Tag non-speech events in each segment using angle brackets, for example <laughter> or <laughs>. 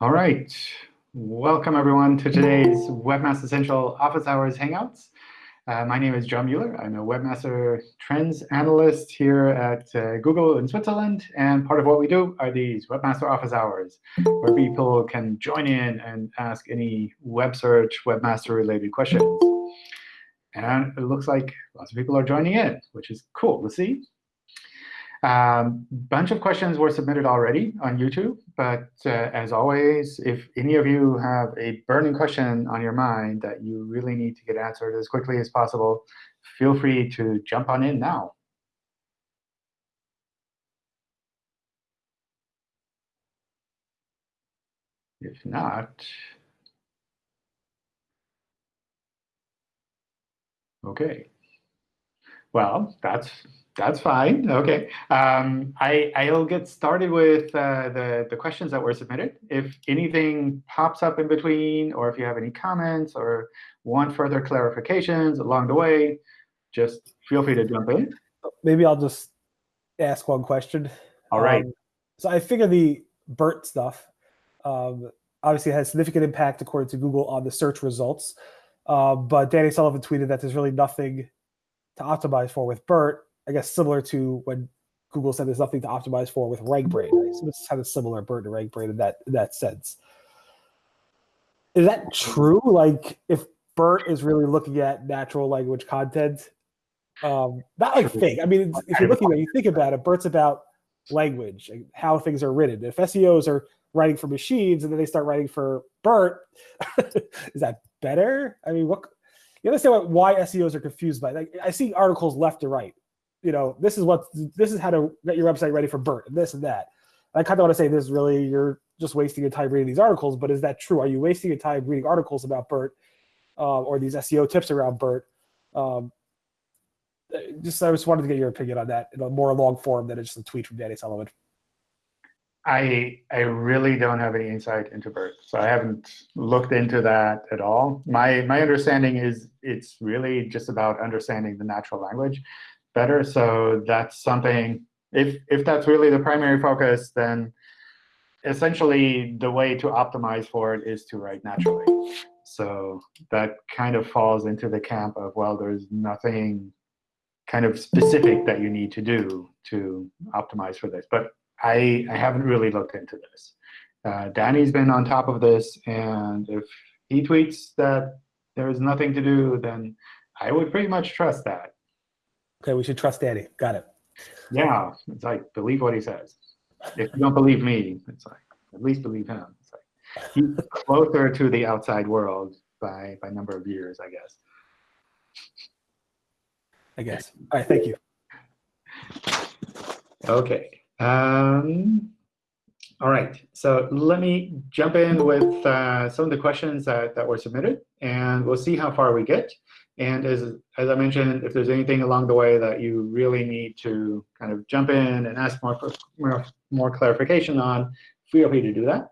All right. Welcome, everyone, to today's Webmaster Central Office Hours Hangouts. Uh, my name is John Mueller. I'm a Webmaster Trends Analyst here at uh, Google in Switzerland. And part of what we do are these Webmaster Office Hours, where people can join in and ask any web search, Webmaster-related questions. And it looks like lots of people are joining in, which is cool to see. A um, bunch of questions were submitted already on YouTube. But uh, as always, if any of you have a burning question on your mind that you really need to get answered as quickly as possible, feel free to jump on in now. If not, OK. Well, that's that's fine. OK. Um, I, I'll get started with uh, the, the questions that were submitted. If anything pops up in between, or if you have any comments or want further clarifications along the way, just feel free to jump in. Maybe I'll just ask one question. All right. Um, so I figure the BERT stuff um, obviously has significant impact, according to Google, on the search results. Uh, but Danny Sullivan tweeted that there's really nothing to optimize for with BERT. I guess similar to when Google said there's nothing to optimize for with RankBrain. Right? So it's kind of similar BERT to RankBrain in that in that sense. Is that true? Like if BERT is really looking at natural language content, um, not like fake. I mean, if you're looking at, you think about it, BERT's about language and how things are written. If SEOs are writing for machines and then they start writing for BERT, <laughs> is that better? I mean, what you understand what, why SEOs are confused by? Like, I see articles left to right you know, this is what this is how to get your website ready for BERT and this and that. I kind of want to say this really you're just wasting your time reading these articles, but is that true? Are you wasting your time reading articles about BERT uh, or these SEO tips around BERT? Um, just I just wanted to get your opinion on that in a more long form than just a tweet from Danny Sullivan. I I really don't have any insight into BERT, so I haven't looked into that at all. My my understanding is it's really just about understanding the natural language better. So that's something, if, if that's really the primary focus, then essentially the way to optimize for it is to write naturally. So that kind of falls into the camp of, well, there's nothing kind of specific that you need to do to optimize for this. But I, I haven't really looked into this. Uh, Danny's been on top of this. And if he tweets that there's nothing to do, then I would pretty much trust that. Okay, we should trust Danny. Got it. Yeah, it's like believe what he says. If you don't believe me, it's like at least believe him. It's like he's closer to the outside world by by number of years, I guess. I guess. All right, thank you. Okay. Um, all right, so let me jump in with uh, some of the questions that, that were submitted, and we'll see how far we get. And as, as I mentioned, if there's anything along the way that you really need to kind of jump in and ask more, more, more clarification on, feel free to do that.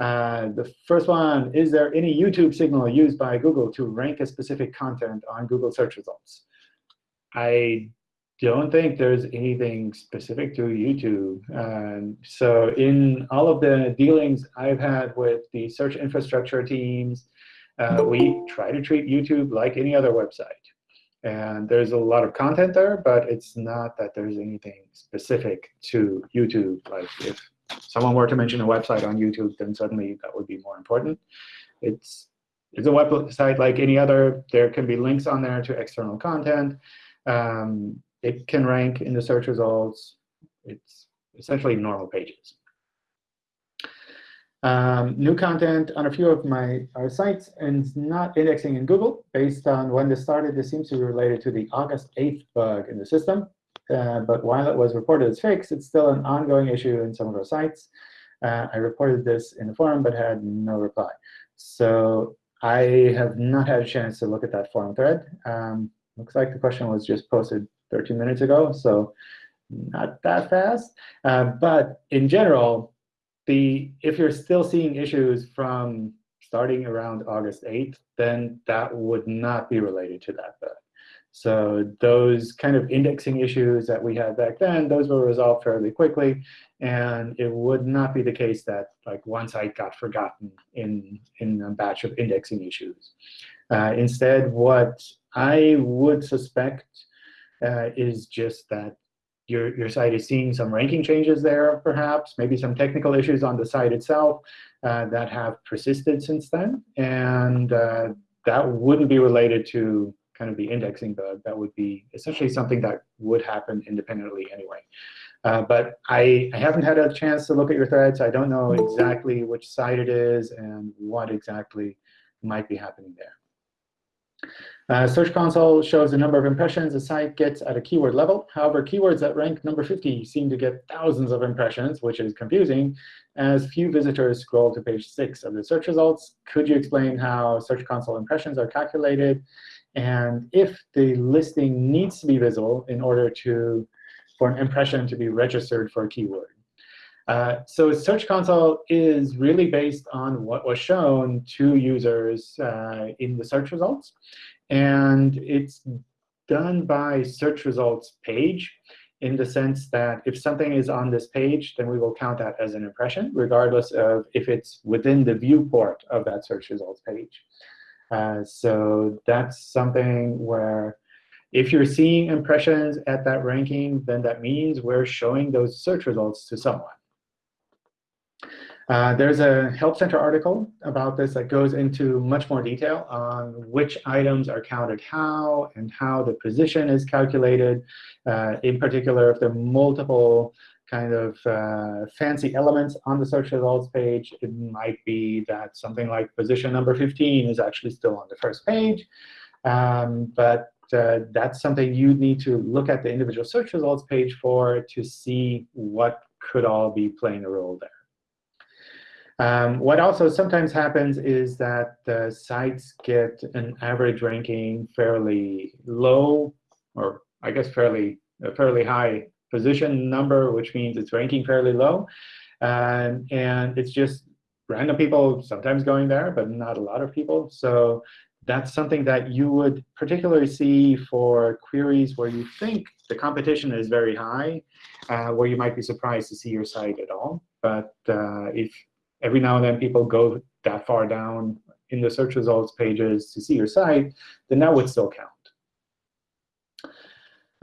Uh, the first one, is there any YouTube signal used by Google to rank a specific content on Google search results? I don't think there's anything specific to YouTube. Um, so in all of the dealings I've had with the search infrastructure teams, uh, we try to treat YouTube like any other website. And there's a lot of content there, but it's not that there's anything specific to YouTube. Like if someone were to mention a website on YouTube, then suddenly that would be more important. It's, it's a website like any other. There can be links on there to external content. Um, it can rank in the search results. It's essentially normal pages. Um, new content on a few of my our sites and not indexing in Google. Based on when this started, this seems to be related to the August 8th bug in the system. Uh, but while it was reported as fixed, it's still an ongoing issue in some of our sites. Uh, I reported this in the forum, but had no reply. So I have not had a chance to look at that forum thread. Um, looks like the question was just posted 13 minutes ago, so not that fast. Uh, but in general, the if you're still seeing issues from starting around August 8th, then that would not be related to that bug. So those kind of indexing issues that we had back then, those were resolved fairly quickly. And it would not be the case that like one site got forgotten in, in a batch of indexing issues. Uh, instead, what I would suspect uh, is just that your, your site is seeing some ranking changes there, perhaps, maybe some technical issues on the site itself uh, that have persisted since then. And uh, that wouldn't be related to kind of the indexing bug. That would be essentially something that would happen independently anyway. Uh, but I, I haven't had a chance to look at your threads. I don't know exactly which site it is and what exactly might be happening there. Uh, Search Console shows the number of impressions a site gets at a keyword level. However, keywords that rank number 50 seem to get thousands of impressions, which is confusing, as few visitors scroll to page 6 of the search results. Could you explain how Search Console impressions are calculated? And if the listing needs to be visible in order to for an impression to be registered for a keyword. Uh, so Search Console is really based on what was shown to users uh, in the search results. And it's done by search results page in the sense that if something is on this page, then we will count that as an impression, regardless of if it's within the viewport of that search results page. Uh, so that's something where if you're seeing impressions at that ranking, then that means we're showing those search results to someone. Uh, there's a Help Center article about this that goes into much more detail on which items are counted how and how the position is calculated. Uh, in particular, if there are multiple kind of uh, fancy elements on the search results page, it might be that something like position number 15 is actually still on the first page. Um, but uh, that's something you need to look at the individual search results page for to see what could all be playing a role there. Um, what also sometimes happens is that the sites get an average ranking fairly low, or I guess fairly a fairly high position number, which means it's ranking fairly low. Um, and it's just random people sometimes going there, but not a lot of people. So that's something that you would particularly see for queries where you think the competition is very high, uh, where you might be surprised to see your site at all. But uh, if every now and then people go that far down in the search results pages to see your site, then that would still count.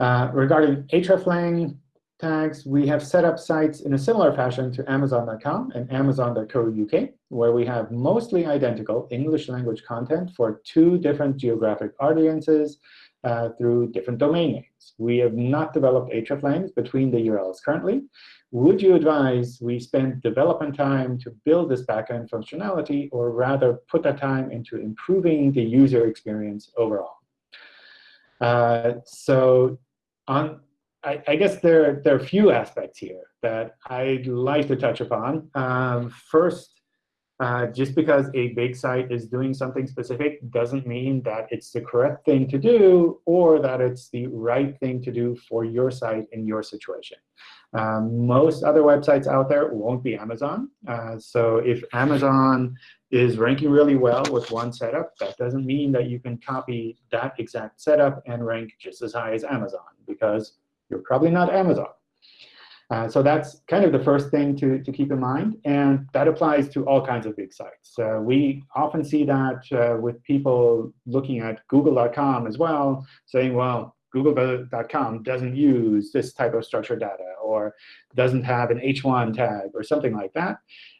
Uh, regarding hreflang tags, we have set up sites in a similar fashion to Amazon.com and Amazon.co.uk, where we have mostly identical English language content for two different geographic audiences uh, through different domain names. We have not developed hreflangs between the URLs currently, would you advise we spend development time to build this backend functionality, or rather put that time into improving the user experience overall? Uh, so on, I, I, guess there, there are a few aspects here that I'd like to touch upon. Um, first, uh, just because a big site is doing something specific doesn't mean that it's the correct thing to do or that it's the right thing to do for your site in your situation. Um, most other websites out there won't be Amazon. Uh, so if Amazon is ranking really well with one setup, that doesn't mean that you can copy that exact setup and rank just as high as Amazon, because you're probably not Amazon. Uh, so that's kind of the first thing to, to keep in mind. And that applies to all kinds of big sites. Uh, we often see that uh, with people looking at google.com as well, saying, well, google.com doesn't use this type of structured data or doesn't have an H1 tag or something like that.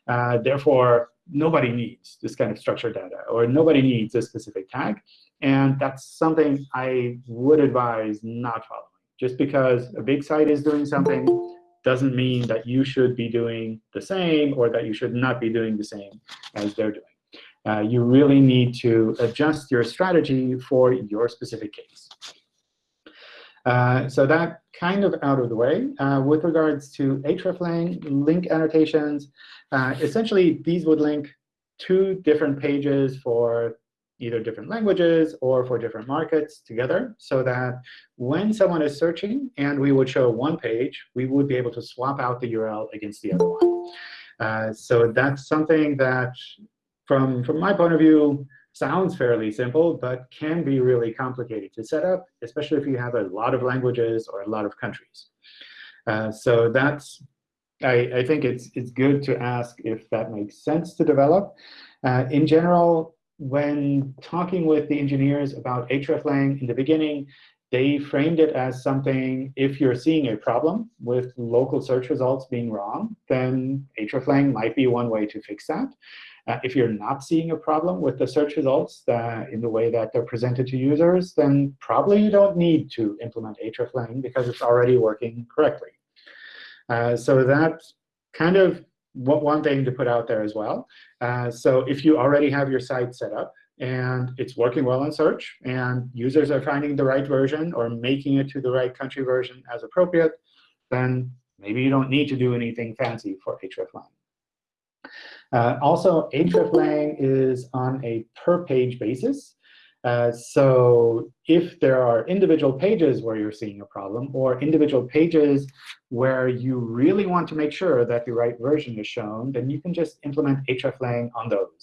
Uh, therefore, nobody needs this kind of structured data or nobody needs a specific tag. And that's something I would advise not following. Just because a big site is doing something doesn't mean that you should be doing the same or that you should not be doing the same as they're doing. Uh, you really need to adjust your strategy for your specific case. Uh, so that kind of out of the way. Uh, with regards to hreflang link annotations, uh, essentially these would link two different pages for either different languages or for different markets together so that when someone is searching and we would show one page, we would be able to swap out the URL against the other one. Uh, so that's something that, from, from my point of view, sounds fairly simple, but can be really complicated to set up, especially if you have a lot of languages or a lot of countries. Uh, so that's, I, I, think it's, it's good to ask if that makes sense to develop. Uh, in general, when talking with the engineers about hreflang in the beginning, they framed it as something, if you're seeing a problem with local search results being wrong, then hreflang might be one way to fix that. Uh, if you're not seeing a problem with the search results in the way that they're presented to users, then probably you don't need to implement hreflang because it's already working correctly. Uh, so that kind of what one thing to put out there as well. Uh, so if you already have your site set up, and it's working well in search, and users are finding the right version or making it to the right country version as appropriate, then maybe you don't need to do anything fancy for hreflang. Uh, also, hreflang is on a per-page basis. Uh, so if there are individual pages where you're seeing a problem, or individual pages where you really want to make sure that the right version is shown, then you can just implement hreflang on those.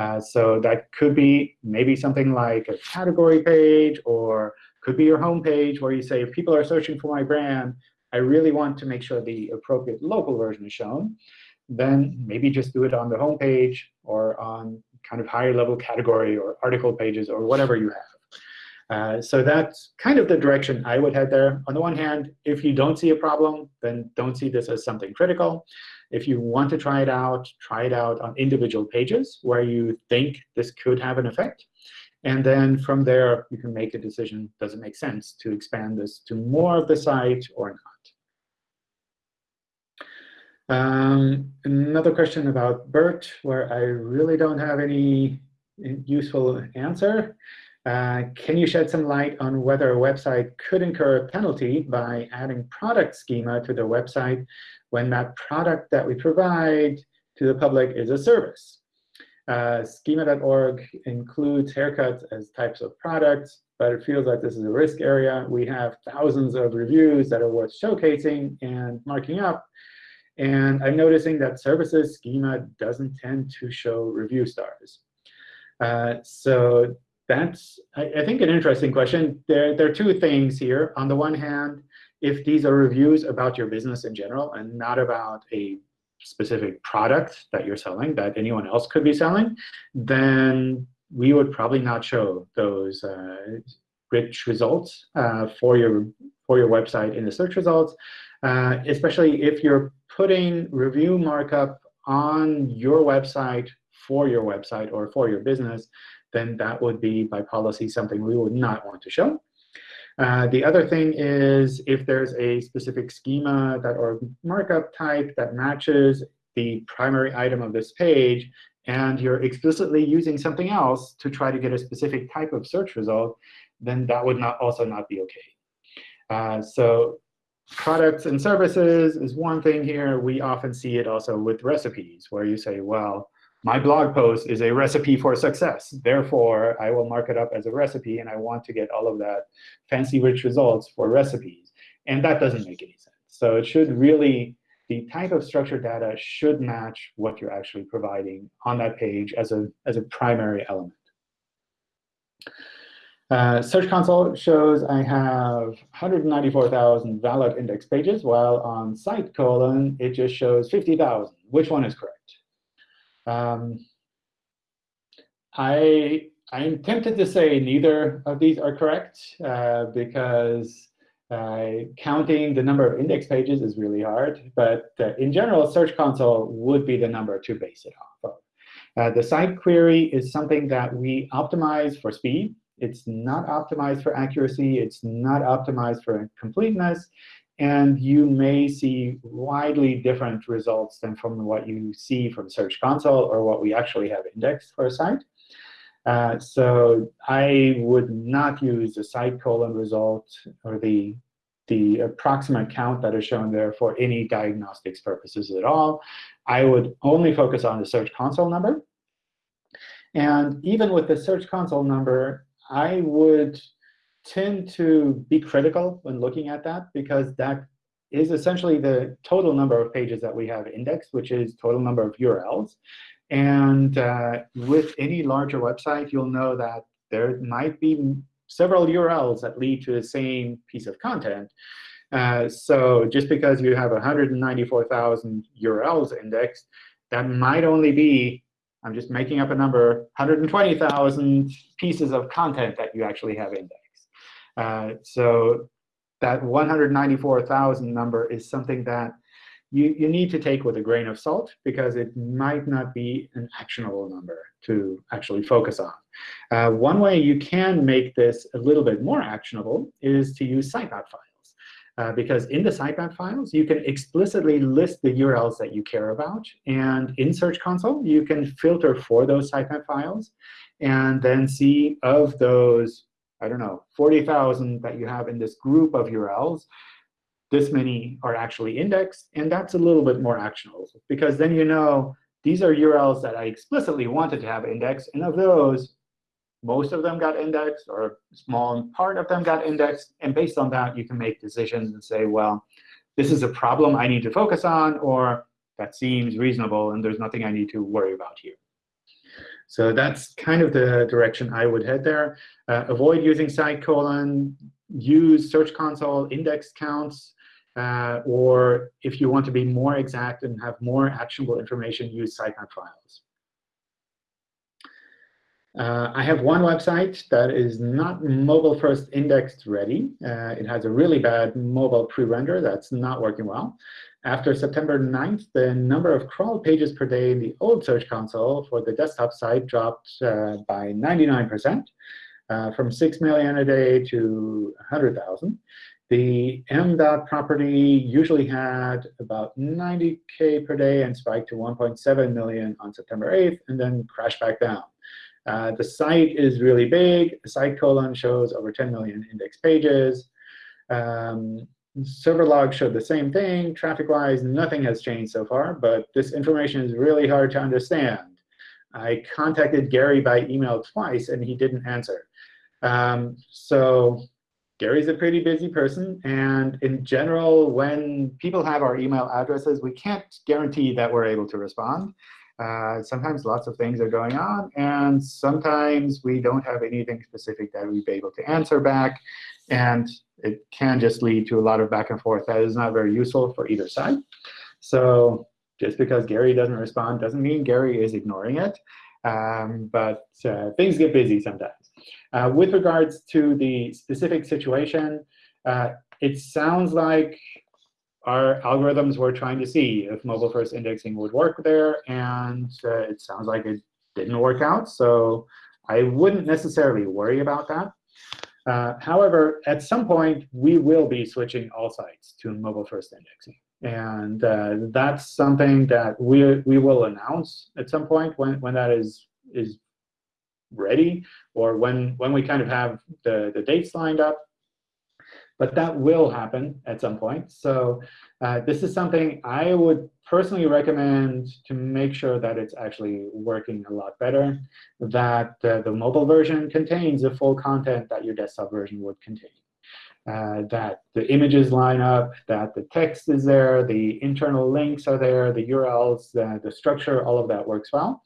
Uh, so that could be maybe something like a category page, or could be your home page where you say, if people are searching for my brand, I really want to make sure the appropriate local version is shown. Then maybe just do it on the home page or on kind of higher level category or article pages or whatever you have. Uh, so that's kind of the direction I would head there. On the one hand, if you don't see a problem, then don't see this as something critical. If you want to try it out, try it out on individual pages where you think this could have an effect. And then from there, you can make a decision, does it make sense to expand this to more of the site or not? Um, another question about BERT, where I really don't have any useful answer. Uh, can you shed some light on whether a website could incur a penalty by adding product schema to their website when that product that we provide to the public is a service? Uh, schema.org includes haircuts as types of products, but it feels like this is a risk area. We have thousands of reviews that are worth showcasing and marking up. And I'm noticing that services schema doesn't tend to show review stars. Uh, so that's, I, I, think, an interesting question. There, there are two things here. On the one hand, if these are reviews about your business in general and not about a specific product that you're selling that anyone else could be selling, then we would probably not show those uh, rich results uh, for your for your website in the search results, uh, especially if you're putting review markup on your website for your website or for your business then that would be, by policy, something we would not want to show. Uh, the other thing is if there's a specific schema that or markup type that matches the primary item of this page, and you're explicitly using something else to try to get a specific type of search result, then that would not also not be OK. Uh, so products and services is one thing here. We often see it also with recipes, where you say, well, my blog post is a recipe for success. Therefore, I will mark it up as a recipe, and I want to get all of that fancy rich results for recipes. And that doesn't make any sense. So it should really, the type of structured data should match what you're actually providing on that page as a, as a primary element. Uh, Search Console shows I have 194,000 valid index pages, while on site colon, it just shows 50,000. Which one is correct? Um, I, I'm tempted to say neither of these are correct uh, because uh, counting the number of index pages is really hard. But uh, in general, Search Console would be the number to base it off of. Uh, the site query is something that we optimize for speed. It's not optimized for accuracy. It's not optimized for completeness and you may see widely different results than from what you see from Search Console or what we actually have indexed for a site. Uh, so I would not use the site colon result or the, the approximate count that is shown there for any diagnostics purposes at all. I would only focus on the Search Console number. And even with the Search Console number, I would tend to be critical when looking at that because that is essentially the total number of pages that we have indexed, which is total number of URLs. And uh, with any larger website, you'll know that there might be several URLs that lead to the same piece of content. Uh, so just because you have 194,000 URLs indexed, that might only be, I'm just making up a number, 120,000 pieces of content that you actually have indexed. Uh, so that 194,000 number is something that you, you need to take with a grain of salt because it might not be an actionable number to actually focus on. Uh, one way you can make this a little bit more actionable is to use sitemap files. Uh, because in the sitemap files, you can explicitly list the URLs that you care about. And in Search Console, you can filter for those sitemap files and then see of those, I don't know, 40,000 that you have in this group of URLs, this many are actually indexed. And that's a little bit more actionable, because then you know these are URLs that I explicitly wanted to have indexed. And of those, most of them got indexed, or a small part of them got indexed. And based on that, you can make decisions and say, well, this is a problem I need to focus on, or that seems reasonable, and there's nothing I need to worry about here. So that's kind of the direction I would head there. Uh, avoid using site colon. Use Search Console index counts. Uh, or if you want to be more exact and have more actionable information, use sitemap files. Uh, I have one website that is not mobile first indexed ready. Uh, it has a really bad mobile pre-render that's not working well. After September 9th, the number of crawl pages per day in the old Search Console for the desktop site dropped uh, by 99%, uh, from 6 million a day to 100,000. The m.dot property usually had about 90K per day and spiked to 1.7 million on September 8th, and then crashed back down. Uh, the site is really big. The site colon shows over 10 million index pages. Um, server logs show the same thing. Traffic-wise, nothing has changed so far. But this information is really hard to understand. I contacted Gary by email twice, and he didn't answer. Um, so Gary's a pretty busy person. And in general, when people have our email addresses, we can't guarantee that we're able to respond. Uh, sometimes lots of things are going on, and sometimes we don't have anything specific that we'd be able to answer back. And it can just lead to a lot of back and forth that is not very useful for either side. So just because Gary doesn't respond doesn't mean Gary is ignoring it. Um, but uh, things get busy sometimes. Uh, with regards to the specific situation, uh, it sounds like our algorithms were trying to see if mobile-first indexing would work there, and uh, it sounds like it didn't work out. So I wouldn't necessarily worry about that. Uh, however, at some point, we will be switching all sites to mobile-first indexing. And uh, that's something that we, we will announce at some point when, when that is, is ready, or when, when we kind of have the, the dates lined up. But that will happen at some point. So uh, this is something I would personally recommend to make sure that it's actually working a lot better, that uh, the mobile version contains the full content that your desktop version would contain. Uh, that the images line up, that the text is there, the internal links are there, the URLs, the, the structure, all of that works well.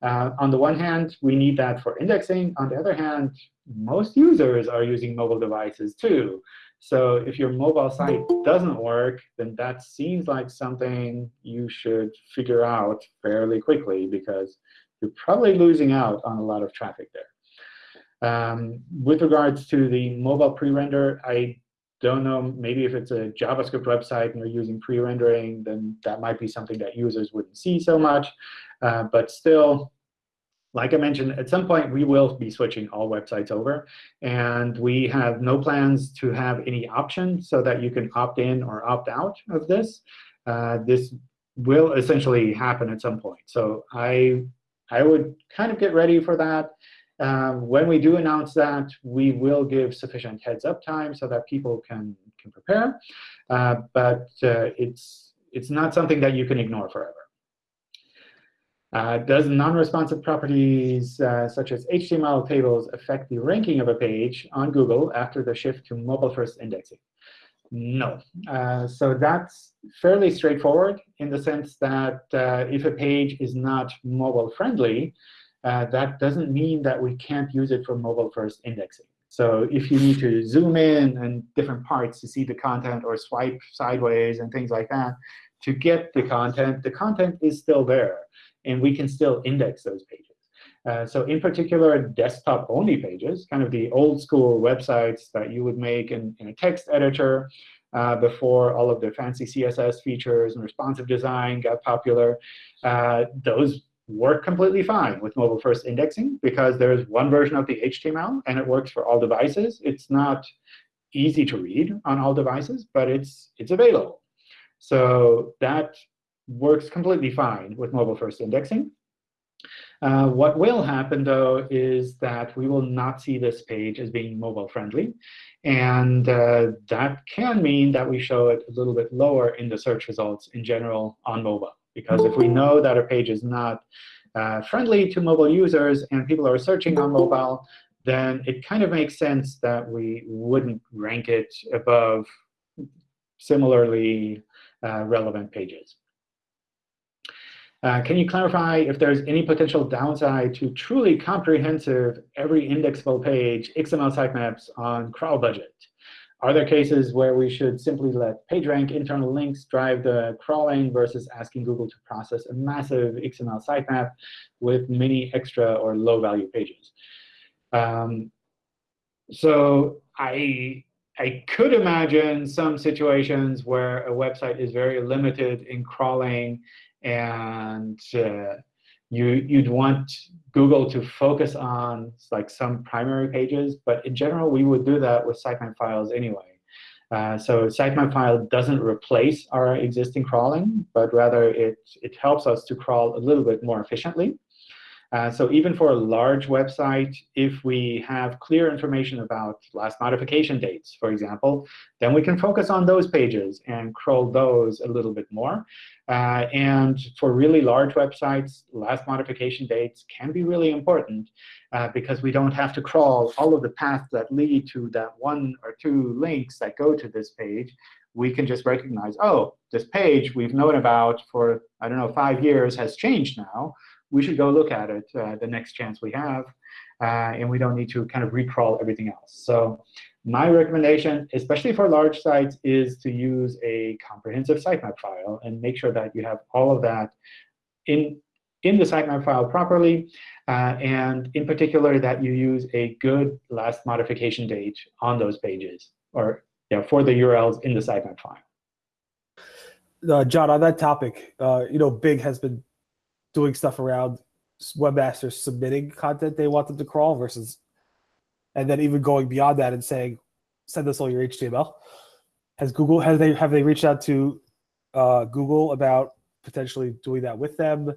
Uh, on the one hand, we need that for indexing. On the other hand, most users are using mobile devices too. So if your mobile site doesn't work, then that seems like something you should figure out fairly quickly, because you're probably losing out on a lot of traffic there. Um, with regards to the mobile pre-render, I don't know, maybe if it's a JavaScript website and you're using pre-rendering, then that might be something that users wouldn't see so much. Uh, but still, like I mentioned, at some point, we will be switching all websites over. And we have no plans to have any option so that you can opt in or opt out of this. Uh, this will essentially happen at some point. So I, I would kind of get ready for that. Um, when we do announce that, we will give sufficient heads up time so that people can, can prepare. Uh, but uh, it's, it's not something that you can ignore forever. Uh, does non-responsive properties uh, such as HTML tables affect the ranking of a page on Google after the shift to mobile-first indexing? No. Uh, so that's fairly straightforward in the sense that uh, if a page is not mobile friendly, uh, that doesn't mean that we can't use it for mobile first indexing. So if you need to zoom in and different parts to see the content or swipe sideways and things like that to get the content, the content is still there. And we can still index those pages. Uh, so in particular, desktop-only pages, kind of the old school websites that you would make in, in a text editor uh, before all of the fancy CSS features and responsive design got popular, uh, those work completely fine with mobile first indexing because there's one version of the HTML, and it works for all devices. It's not easy to read on all devices, but it's, it's available. So that works completely fine with mobile first indexing. Uh, what will happen, though, is that we will not see this page as being mobile friendly. And uh, that can mean that we show it a little bit lower in the search results in general on mobile. Because if we know that a page is not uh, friendly to mobile users and people are searching on mobile, then it kind of makes sense that we wouldn't rank it above similarly uh, relevant pages. Uh, can you clarify if there's any potential downside to truly comprehensive every indexable page XML sitemaps on crawl budget? Are there cases where we should simply let PageRank internal links drive the crawling versus asking Google to process a massive XML sitemap with many extra or low-value pages? Um, so I, I could imagine some situations where a website is very limited in crawling and uh, you, you'd want Google to focus on like some primary pages. But in general, we would do that with sitemap files anyway. Uh, so sitemap file doesn't replace our existing crawling, but rather it, it helps us to crawl a little bit more efficiently. Uh, so even for a large website, if we have clear information about last modification dates, for example, then we can focus on those pages and crawl those a little bit more. Uh, and for really large websites, last modification dates can be really important uh, because we don't have to crawl all of the paths that lead to that one or two links that go to this page. We can just recognize, oh, this page we've known about for, I don't know, five years has changed now we should go look at it uh, the next chance we have. Uh, and we don't need to kind of recrawl everything else. So my recommendation, especially for large sites, is to use a comprehensive sitemap file and make sure that you have all of that in, in the sitemap file properly. Uh, and in particular, that you use a good last modification date on those pages, or yeah, for the URLs in the sitemap file. Uh, John, on that topic, uh, you know, Bing has been doing stuff around webmasters submitting content they want them to crawl versus, and then even going beyond that and saying, send us all your HTML. Has Google has they have they reached out to uh, Google about potentially doing that with them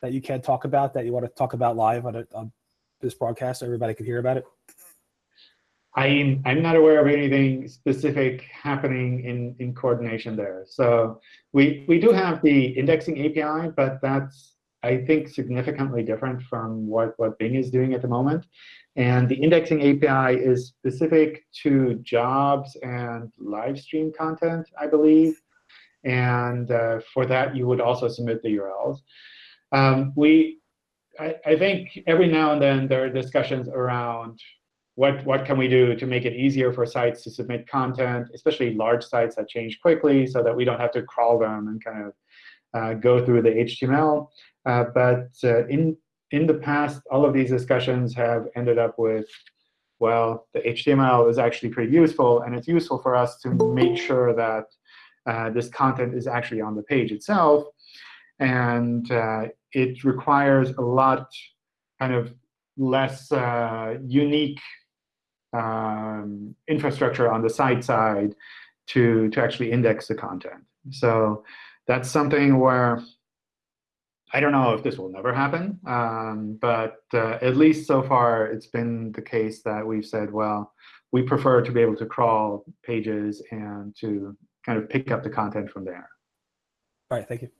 that you can't talk about that you want to talk about live on, a, on this broadcast so everybody can hear about it? I'm I'm not aware of anything specific happening in in coordination there. So we we do have the indexing API, but that's I think, significantly different from what, what Bing is doing at the moment. And the indexing API is specific to jobs and live stream content, I believe. And uh, for that, you would also submit the URLs. Um, we, I, I think every now and then there are discussions around what, what can we do to make it easier for sites to submit content, especially large sites that change quickly so that we don't have to crawl them and kind of uh, go through the HTML. Uh, but uh, in, in the past, all of these discussions have ended up with, well, the HTML is actually pretty useful. And it's useful for us to make sure that uh, this content is actually on the page itself. And uh, it requires a lot kind of less uh, unique um, infrastructure on the site side to, to actually index the content. So that's something where I don't know if this will never happen, um, but uh, at least so far, it's been the case that we've said, well, we prefer to be able to crawl pages and to kind of pick up the content from there. All right, thank you.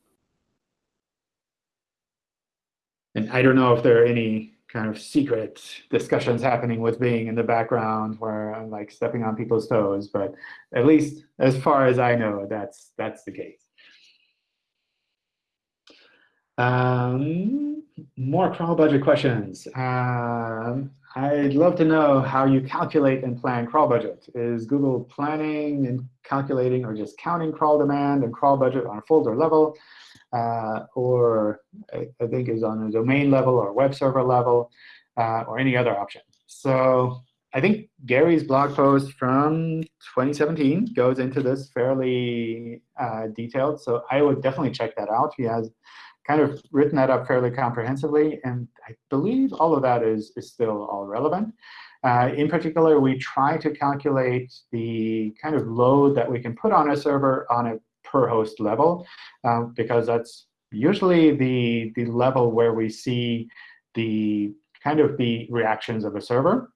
And I don't know if there are any kind of secret discussions happening with Bing in the background where I'm like stepping on people's toes. But at least as far as I know, that's that's the case. Um, more crawl budget questions. Um, I'd love to know how you calculate and plan crawl budget. Is Google planning and calculating or just counting crawl demand and crawl budget on a folder level? Uh, or I, I, think is on a domain level or web server level uh, or any other option. So I think Gary's blog post from 2017 goes into this fairly uh, detailed. So I would definitely check that out. He has kind of written that up fairly comprehensively. And I believe all of that is, is still all relevant. Uh, in particular, we try to calculate the kind of load that we can put on a server on a per host level, uh, because that's usually the, the level where we see the kind of the reactions of a server.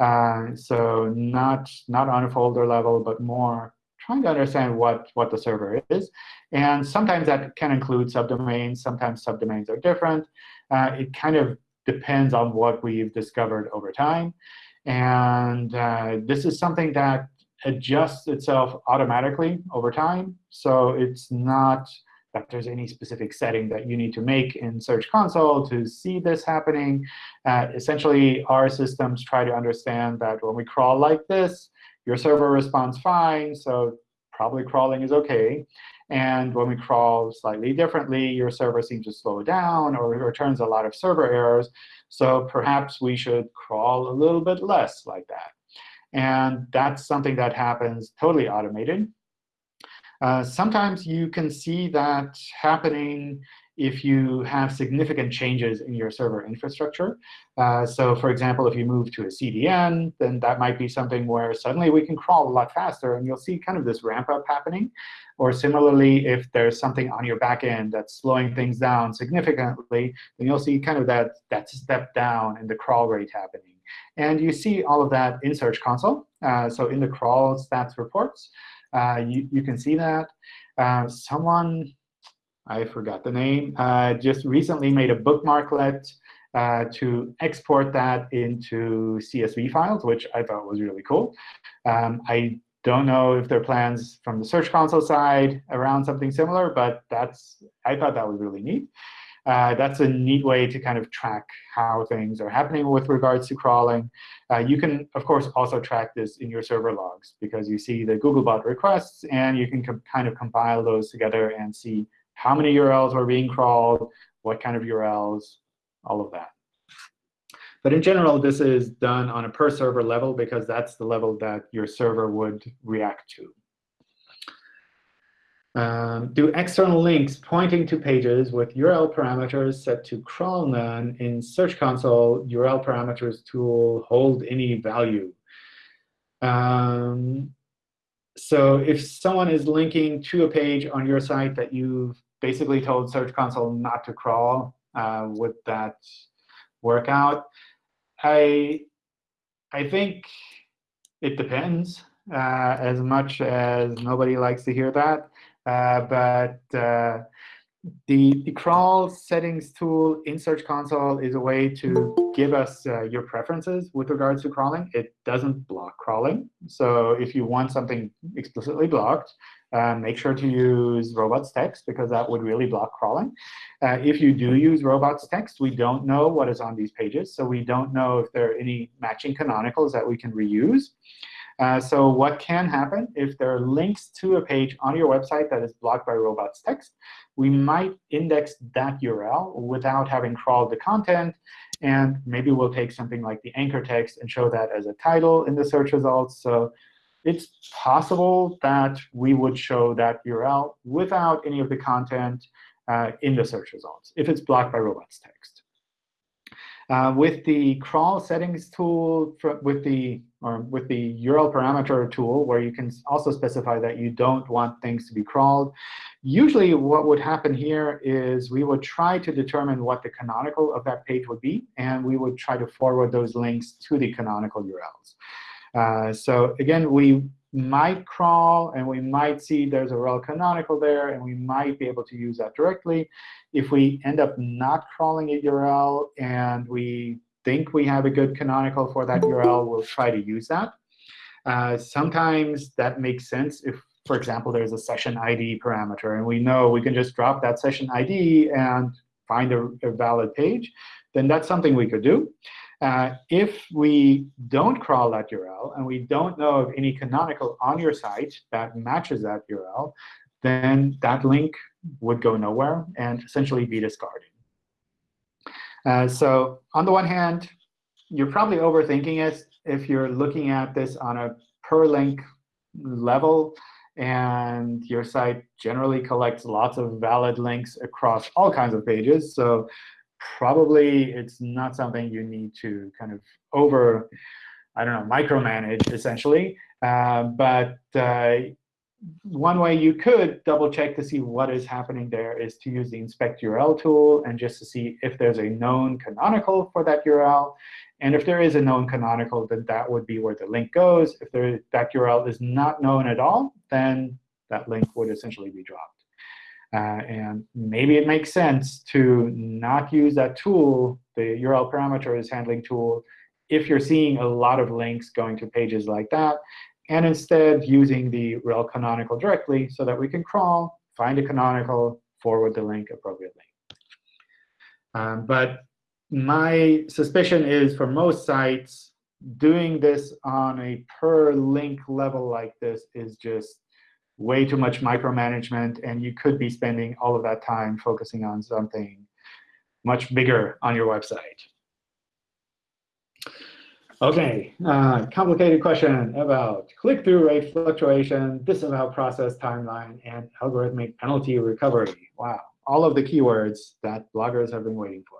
Uh, so not, not on a folder level, but more trying to understand what, what the server is. And sometimes that can include subdomains. Sometimes subdomains are different. Uh, it kind of depends on what we've discovered over time. And uh, this is something that adjusts itself automatically over time. So it's not that there's any specific setting that you need to make in Search Console to see this happening. Uh, essentially, our systems try to understand that when we crawl like this, your server responds fine, so probably crawling is OK. And when we crawl slightly differently, your server seems to slow down or returns a lot of server errors. So perhaps we should crawl a little bit less like that. And that's something that happens totally automated. Uh, sometimes you can see that happening if you have significant changes in your server infrastructure. Uh, so for example, if you move to a CDN, then that might be something where suddenly we can crawl a lot faster. And you'll see kind of this ramp up happening. Or similarly, if there's something on your back end that's slowing things down significantly, then you'll see kind of that, that step down in the crawl rate happening. And you see all of that in Search Console. Uh, so in the crawl stats reports, uh, you, you can see that. Uh, someone I forgot the name, uh, just recently made a bookmarklet uh, to export that into CSV files, which I thought was really cool. Um, I don't know if there are plans from the Search Console side around something similar, but that's I thought that was really neat. Uh, that's a neat way to kind of track how things are happening with regards to crawling. Uh, you can, of course, also track this in your server logs, because you see the Googlebot requests, and you can kind of compile those together and see how many URLs were being crawled, what kind of URLs, all of that. But in general, this is done on a per server level because that's the level that your server would react to. Um, do external links pointing to pages with URL parameters set to crawl none in Search Console URL parameters tool hold any value? Um, so if someone is linking to a page on your site that you've basically told Search Console not to crawl, uh, would that work out? I, I think it depends, uh, as much as nobody likes to hear that. Uh, but uh, the, the crawl settings tool in Search Console is a way to give us uh, your preferences with regards to crawling. It doesn't block crawling. So if you want something explicitly blocked, uh, make sure to use robots text, because that would really block crawling. Uh, if you do use robots text, we don't know what is on these pages. So we don't know if there are any matching canonicals that we can reuse. Uh, so what can happen if there are links to a page on your website that is blocked by robots text, we might index that URL without having crawled the content. And maybe we'll take something like the anchor text and show that as a title in the search results. So it's possible that we would show that URL without any of the content uh, in the search results if it's blocked by robots text. Uh, with the crawl settings tool, with the or with the URL parameter tool, where you can also specify that you don't want things to be crawled, usually what would happen here is we would try to determine what the canonical of that page would be, and we would try to forward those links to the canonical URLs. Uh, so again, we might crawl, and we might see there's a rel canonical there, and we might be able to use that directly. If we end up not crawling a URL and we think we have a good canonical for that URL, we'll try to use that. Uh, sometimes that makes sense if, for example, there's a session ID parameter, and we know we can just drop that session ID and find a, a valid page, then that's something we could do. Uh, if we don't crawl that URL and we don't know of any canonical on your site that matches that URL, then that link would go nowhere and essentially be discarded. Uh, so on the one hand, you're probably overthinking it if you're looking at this on a per link level and your site generally collects lots of valid links across all kinds of pages. So probably it's not something you need to kind of over, I don't know, micromanage, essentially. Uh, but uh, one way you could double check to see what is happening there is to use the inspect URL tool and just to see if there's a known canonical for that URL. And if there is a known canonical, then that would be where the link goes. If there, that URL is not known at all, then that link would essentially be dropped. Uh, and maybe it makes sense to not use that tool, the URL parameters handling tool, if you're seeing a lot of links going to pages like that, and instead using the rel canonical directly so that we can crawl, find a canonical, forward the link appropriately. Um, but my suspicion is for most sites, doing this on a per link level like this is just way too much micromanagement, and you could be spending all of that time focusing on something much bigger on your website. OK, uh, complicated question about click-through rate fluctuation, disavow process timeline, and algorithmic penalty recovery. Wow, all of the keywords that bloggers have been waiting for.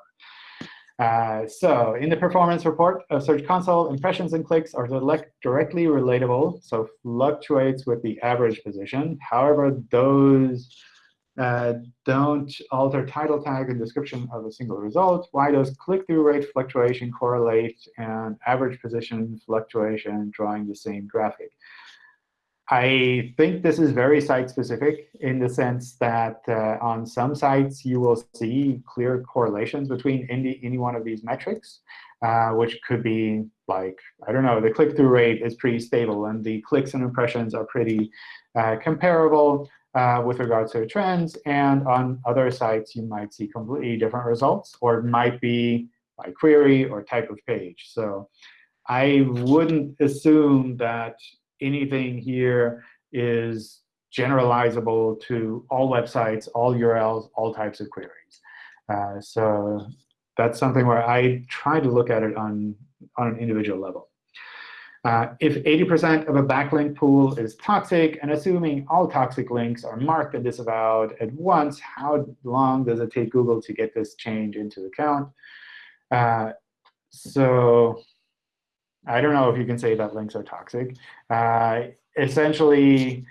Uh, so in the performance report of Search Console, impressions and clicks are directly relatable, so fluctuates with the average position. However, those uh, don't alter title tag and description of a single result. Why does click-through rate fluctuation correlate and average position fluctuation drawing the same graphic? I think this is very site-specific in the sense that uh, on some sites, you will see clear correlations between any, any one of these metrics, uh, which could be like, I don't know, the click-through rate is pretty stable, and the clicks and impressions are pretty uh, comparable uh, with regards to trends. And on other sites, you might see completely different results, or it might be by query or type of page. So I wouldn't assume that anything here is generalizable to all websites, all URLs, all types of queries. Uh, so that's something where I try to look at it on, on an individual level. Uh, if 80% of a backlink pool is toxic, and assuming all toxic links are marked and disavowed at once, how long does it take Google to get this change into account? Uh, so I don't know if you can say that links are toxic. Uh, essentially,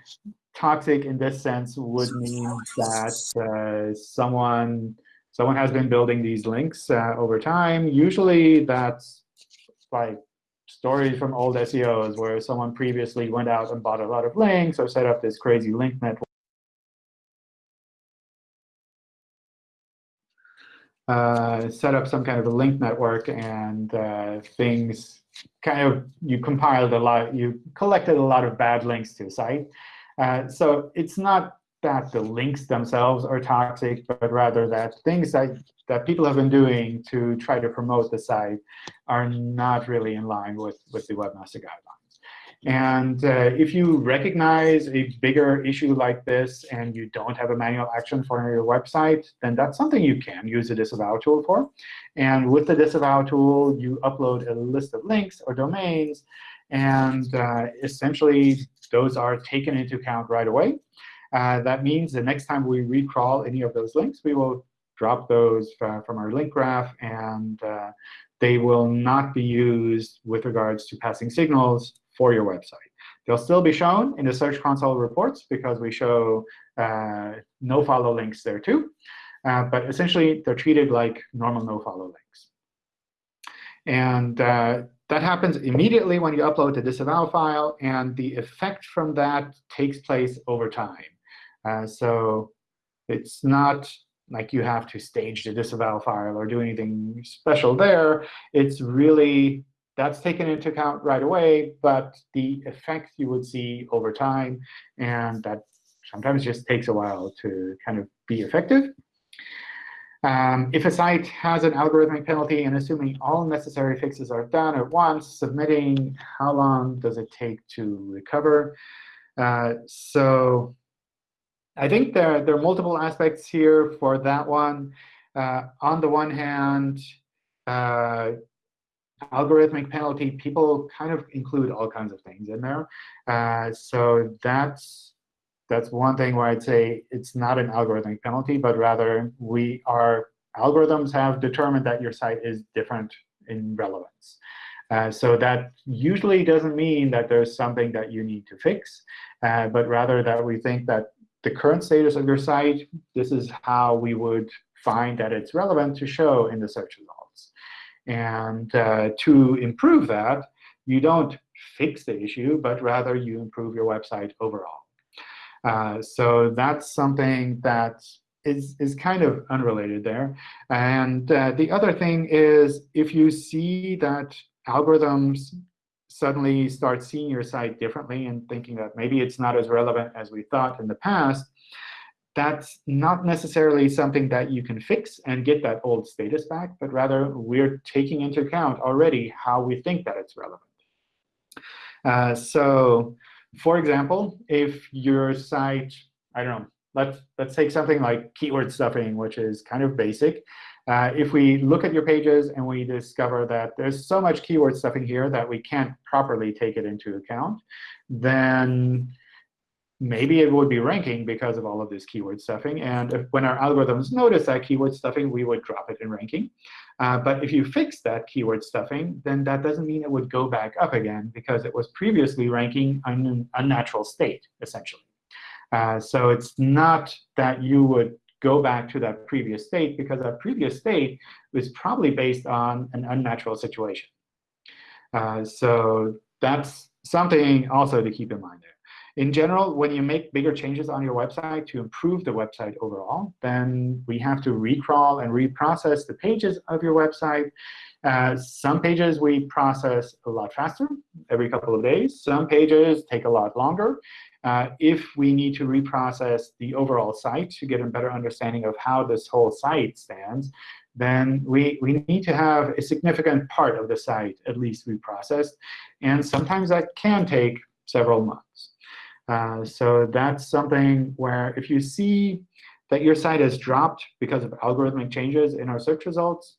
toxic in this sense would mean that uh, someone someone has been building these links uh, over time. Usually, that's like stories from old SEOs where someone previously went out and bought a lot of links or set up this crazy link network. Uh, set up some kind of a link network and uh, things kind of you compiled a lot, you collected a lot of bad links to the site. Uh, so it's not that the links themselves are toxic, but rather that things that, that people have been doing to try to promote the site are not really in line with, with the Webmaster Guidelines. And uh, if you recognize a bigger issue like this and you don't have a manual action for your website, then that's something you can use a disavow tool for. And with the disavow tool, you upload a list of links or domains. And uh, essentially, those are taken into account right away. Uh, that means the next time we recrawl any of those links, we will drop those uh, from our link graph. And uh, they will not be used with regards to passing signals for your website. They'll still be shown in the Search Console reports because we show uh, no-follow links there too. Uh, but essentially, they're treated like normal no-follow links. And uh, that happens immediately when you upload the disavow file. And the effect from that takes place over time. Uh, so it's not like you have to stage the disavow file or do anything special there. It's really that's taken into account right away, but the effect you would see over time, and that sometimes just takes a while to kind of be effective. Um, if a site has an algorithmic penalty, and assuming all necessary fixes are done at once, submitting, how long does it take to recover? Uh, so I think there, there are multiple aspects here for that one. Uh, on the one hand, uh, algorithmic penalty, people kind of include all kinds of things in there. Uh, so that's that's one thing where I'd say it's not an algorithmic penalty, but rather we are algorithms have determined that your site is different in relevance. Uh, so that usually doesn't mean that there's something that you need to fix, uh, but rather that we think that the current status of your site, this is how we would find that it's relevant to show in the search results. And uh, to improve that, you don't fix the issue, but rather you improve your website overall. Uh, so that's something that is, is kind of unrelated there. And uh, the other thing is if you see that algorithms suddenly start seeing your site differently and thinking that maybe it's not as relevant as we thought in the past, that's not necessarily something that you can fix and get that old status back, but rather we're taking into account already how we think that it's relevant. Uh, so for example, if your site, I don't know, let's, let's take something like keyword stuffing, which is kind of basic. Uh, if we look at your pages and we discover that there's so much keyword stuffing here that we can't properly take it into account, then maybe it would be ranking because of all of this keyword stuffing. And if, when our algorithms notice that keyword stuffing, we would drop it in ranking. Uh, but if you fix that keyword stuffing, then that doesn't mean it would go back up again because it was previously ranking in an unnatural state, essentially. Uh, so it's not that you would go back to that previous state because that previous state was probably based on an unnatural situation. Uh, so that's something also to keep in mind there. In general, when you make bigger changes on your website to improve the website overall, then we have to recrawl and reprocess the pages of your website. Uh, some pages we process a lot faster, every couple of days. Some pages take a lot longer. Uh, if we need to reprocess the overall site to get a better understanding of how this whole site stands, then we, we need to have a significant part of the site at least reprocessed. And sometimes that can take several months. Uh, so that's something where if you see that your site has dropped because of algorithmic changes in our search results,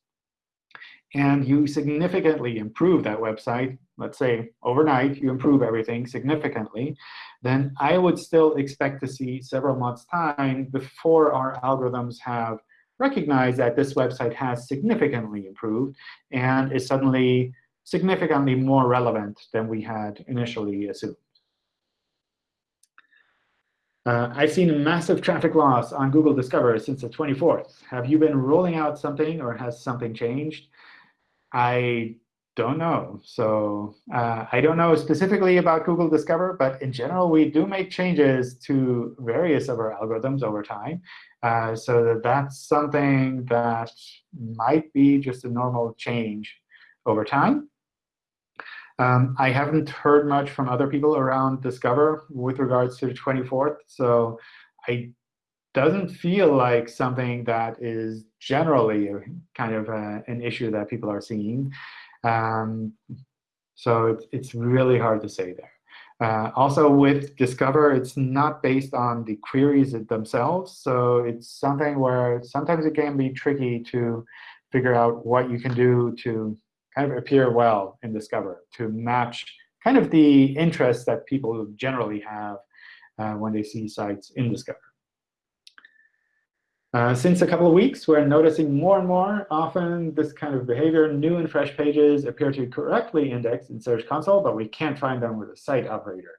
and you significantly improve that website, let's say overnight you improve everything significantly, then I would still expect to see several months' time before our algorithms have recognized that this website has significantly improved and is suddenly significantly more relevant than we had initially assumed. Uh, I've seen a massive traffic loss on Google Discover since the 24th. Have you been rolling out something, or has something changed? I don't know. So uh, I don't know specifically about Google Discover, but in general, we do make changes to various of our algorithms over time. Uh, so that that's something that might be just a normal change over time. Um, I haven't heard much from other people around Discover with regards to the 24th. So I doesn't feel like something that is generally kind of a, an issue that people are seeing. Um, so it's, it's really hard to say there. Uh, also, with Discover, it's not based on the queries themselves. So it's something where sometimes it can be tricky to figure out what you can do to kind of appear well in Discover to match kind of the interests that people generally have uh, when they see sites in Discover. Uh, since a couple of weeks, we're noticing more and more often this kind of behavior. New and fresh pages appear to correctly index in Search Console, but we can't find them with a site operator.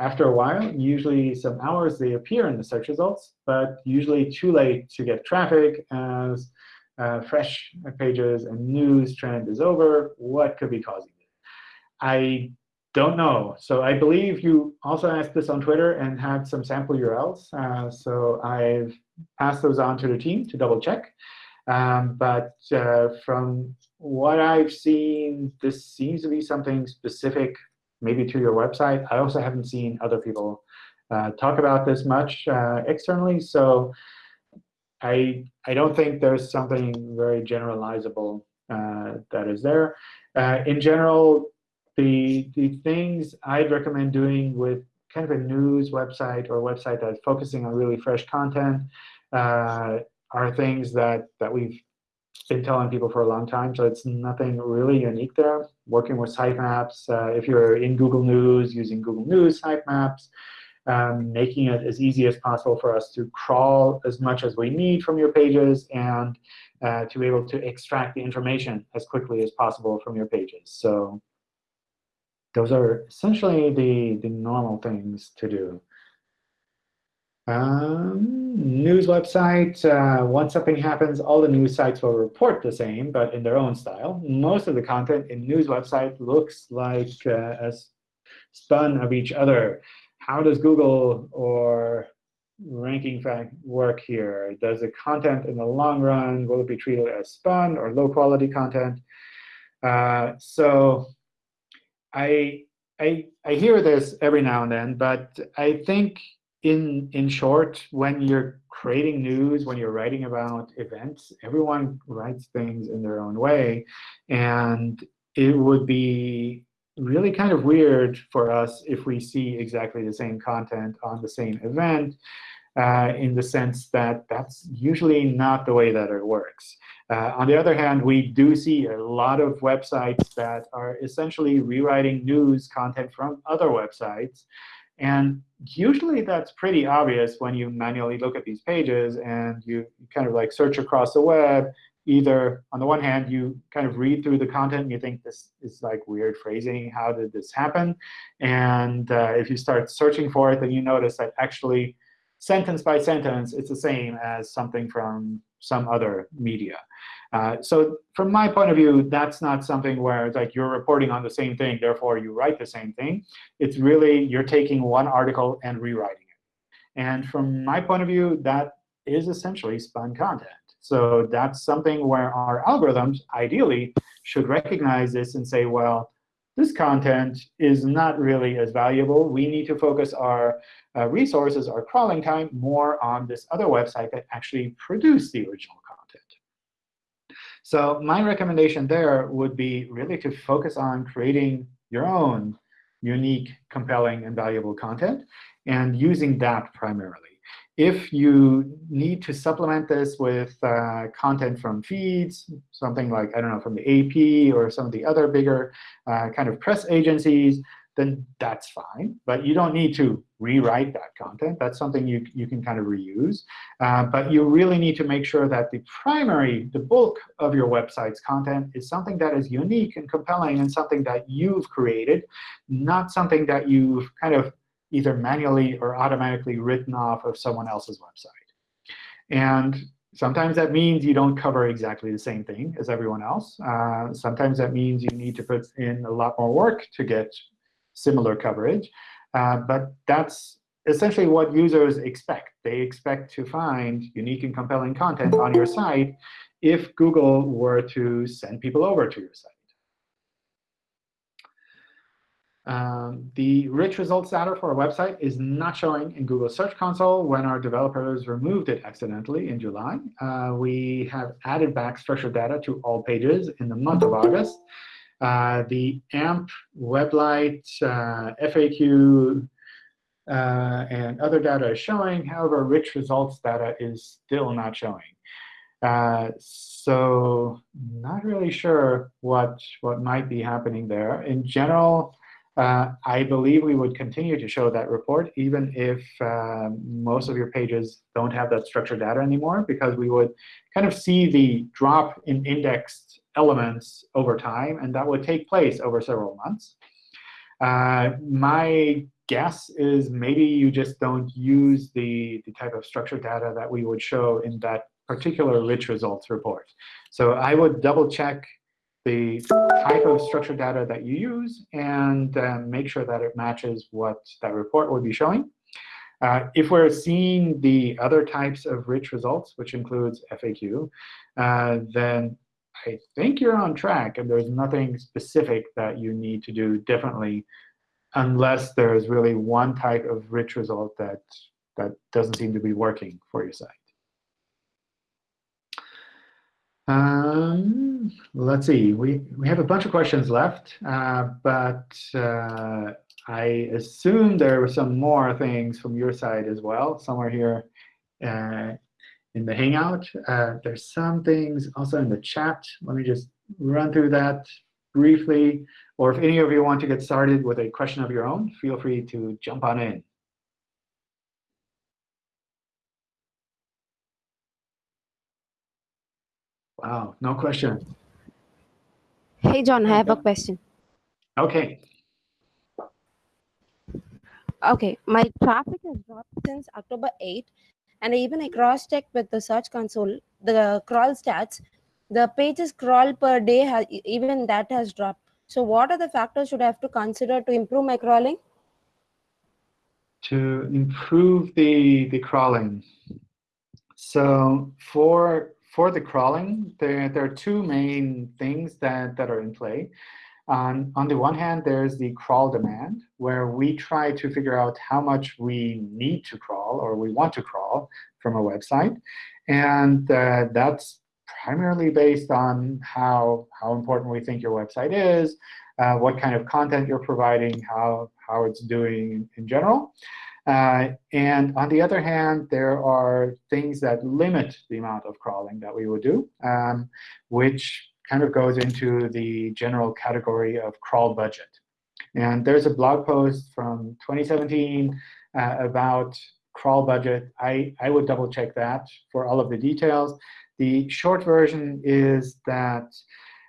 After a while, usually some hours, they appear in the search results, but usually too late to get traffic as uh, fresh pages and news trend is over. What could be causing it? I don't know. So I believe you also asked this on Twitter and had some sample URLs. Uh, so I've passed those on to the team to double check. Um, but uh, from what I've seen, this seems to be something specific maybe to your website. I also haven't seen other people uh, talk about this much uh, externally. So I, I don't think there's something very generalizable uh, that is there. Uh, in general, the, the things I'd recommend doing with kind of a news website or website that's focusing on really fresh content uh, are things that, that we've been telling people for a long time. So it's nothing really unique there. Working with sitemaps, uh, if you're in Google News, using Google News sitemaps, um, making it as easy as possible for us to crawl as much as we need from your pages and uh, to be able to extract the information as quickly as possible from your pages. So those are essentially the, the normal things to do. Um, news website, uh, once something happens, all the news sites will report the same, but in their own style. Most of the content in news website looks like uh, a spun of each other. How does Google or ranking fact work here? Does the content in the long run, will it be treated as spun or low quality content? Uh, so I, I, I hear this every now and then, but I think in, in short, when you're creating news, when you're writing about events, everyone writes things in their own way. And it would be really kind of weird for us if we see exactly the same content on the same event uh, in the sense that that's usually not the way that it works. Uh, on the other hand, we do see a lot of websites that are essentially rewriting news content from other websites. And usually that's pretty obvious when you manually look at these pages and you kind of like search across the web. Either, on the one hand, you kind of read through the content and you think this is like weird phrasing. How did this happen? And uh, if you start searching for it, then you notice that actually sentence by sentence, it's the same as something from some other media. Uh, so from my point of view, that's not something where it's like you're reporting on the same thing, therefore you write the same thing. It's really you're taking one article and rewriting it. And from my point of view, that is essentially spun content. So that's something where our algorithms, ideally, should recognize this and say, well, this content is not really as valuable. We need to focus our uh, resources, our crawling time, more on this other website that actually produced the original content. So my recommendation there would be really to focus on creating your own unique, compelling, and valuable content, and using that primarily. If you need to supplement this with uh, content from feeds, something like, I don't know, from the AP or some of the other bigger uh, kind of press agencies, then that's fine. But you don't need to rewrite that content. That's something you, you can kind of reuse. Uh, but you really need to make sure that the primary, the bulk of your website's content is something that is unique and compelling and something that you've created, not something that you've kind of either manually or automatically written off of someone else's website. And sometimes that means you don't cover exactly the same thing as everyone else. Uh, sometimes that means you need to put in a lot more work to get similar coverage. Uh, but that's essentially what users expect. They expect to find unique and compelling content on your site if Google were to send people over to your site. Um, the rich results data for our website is not showing in Google Search Console when our developers removed it accidentally in July. Uh, we have added back structured data to all pages in the month of August. Uh, the AMP, WebLite, uh, FAQ, uh, and other data is showing. However, rich results data is still not showing. Uh, so not really sure what, what might be happening there. In general, uh, I believe we would continue to show that report even if uh, most of your pages don't have that structured data anymore, because we would kind of see the drop in indexed elements over time, and that would take place over several months. Uh, my guess is maybe you just don't use the, the type of structured data that we would show in that particular rich results report. So I would double check the type of structured data that you use and uh, make sure that it matches what that report would be showing. Uh, if we're seeing the other types of rich results, which includes FAQ, uh, then I think you're on track, and there's nothing specific that you need to do differently unless there's really one type of rich result that, that doesn't seem to be working for your site. Um, let's see. We, we have a bunch of questions left, uh, but uh, I assume there were some more things from your side as well, somewhere here uh, in the Hangout. Uh, there's some things also in the chat. Let me just run through that briefly. Or if any of you want to get started with a question of your own, feel free to jump on in. Wow, no question. Hey, John, I have a question. OK. Okay, my traffic has dropped since October 8, and even I cross-checked with the Search Console, the crawl stats, the pages crawl per day, has, even that has dropped. So what are the factors should I have to consider to improve my crawling? To improve the, the crawling. So for, for the crawling, there, there are two main things that, that are in play. On, on the one hand, there's the crawl demand, where we try to figure out how much we need to crawl or we want to crawl from a website. And uh, that's primarily based on how, how important we think your website is, uh, what kind of content you're providing, how, how it's doing in general. Uh, and on the other hand, there are things that limit the amount of crawling that we would do, um, which kind of goes into the general category of crawl budget. And there's a blog post from 2017 uh, about crawl budget. I, I would double check that for all of the details. The short version is that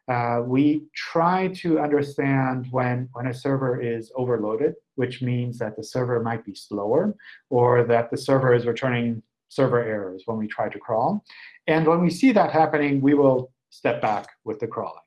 uh, we try to understand when, when a server is overloaded, which means that the server might be slower, or that the server is returning server errors when we try to crawl. And when we see that happening, we will step back with the crawling.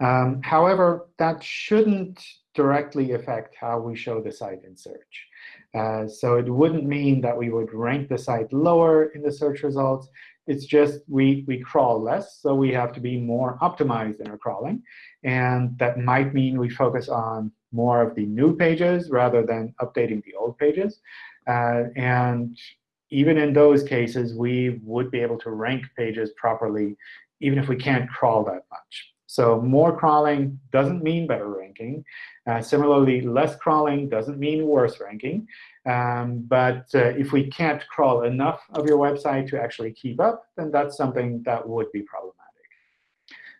Um, however, that shouldn't directly affect how we show the site in search. Uh, so it wouldn't mean that we would rank the site lower in the search results. It's just we, we crawl less, so we have to be more optimized in our crawling. And that might mean we focus on more of the new pages rather than updating the old pages. Uh, and even in those cases, we would be able to rank pages properly, even if we can't crawl that much. So more crawling doesn't mean better ranking. Uh, similarly, less crawling doesn't mean worse ranking. Um, but uh, if we can't crawl enough of your website to actually keep up, then that's something that would be problematic.